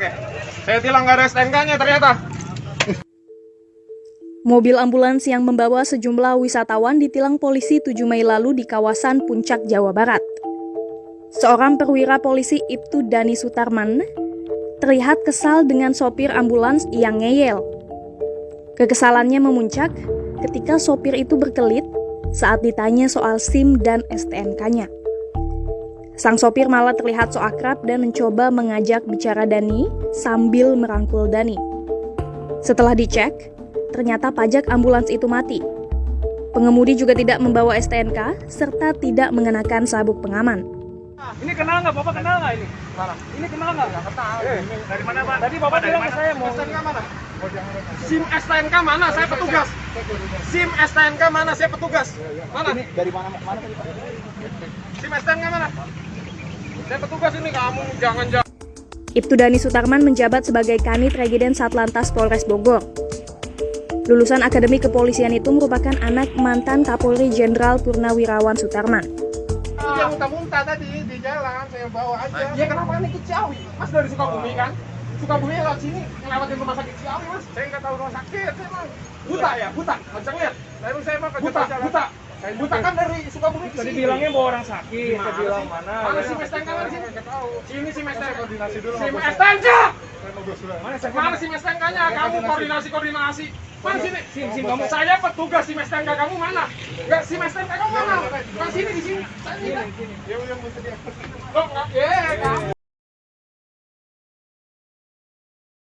Oke, saya tilang nggak ada STNK-nya ternyata. Mobil ambulans yang membawa sejumlah wisatawan ditilang polisi 7 Mei lalu di kawasan Puncak, Jawa Barat. Seorang perwira polisi Ibtu Dani Sutarman terlihat kesal dengan sopir ambulans yang ngeyel. Kekesalannya memuncak ketika sopir itu berkelit saat ditanya soal SIM dan STNK-nya. Sang sopir malah terlihat so akrab dan mencoba mengajak bicara Dani sambil merangkul Dani. Setelah dicek, ternyata pajak ambulans itu mati. Pengemudi juga tidak membawa STNK serta tidak mengenakan sabuk pengaman. Ini kenal nggak? Bapak kenal nggak ini? Mana? Ini kenal nggak? Nggak kenal. Eh, Dari mana Pak? Tadi Bapak bilang ke saya mau STNK mana? SIM STNK mana? Saya petugas. SIM STNK mana? Saya petugas. Mana? ini dari mana ke mana tadi Pak? SIM STNK mana? Saya petugas ini kamu jangan jangan. Ibtu Dani Sutarman menjabat sebagai Kanit Regiden Satlantas Polres Bogor. Lulusan Akademi Kepolisian itu merupakan anak mantan Kapolri Jenderal Purnawirawan Sutarman. Dia muntah-muntah tadi di jalan, saya bawa aja. Dia kenapa ini ke Ciawi? Mas dari Sukabumi kan? Sukabumi lewat sini, ngelewatin rumah sakit Ciawi mas. Saya nggak tahu rumah sakit, emang. Buta ya, buta. Macam lihat. Lalu saya mah buta, buta. Buta kan dari Sukabumi ke Tadi sini. bilangnya bawa orang sakit. Mana Saya bilang mana? Mana si STNK mana sini? Sini si STNK. koordinasi dulu Si bos. STNK. Mana si STNK-nya? Kamu koordinasi koordinasi. Mana sini? Sim, sim, kamu. Saya petugas si STNK kamu mana? Enggak si STNK kamu mana? Kan sini di sini. Saya ini kan. Ya udah mesti dia. Enggak? Ya.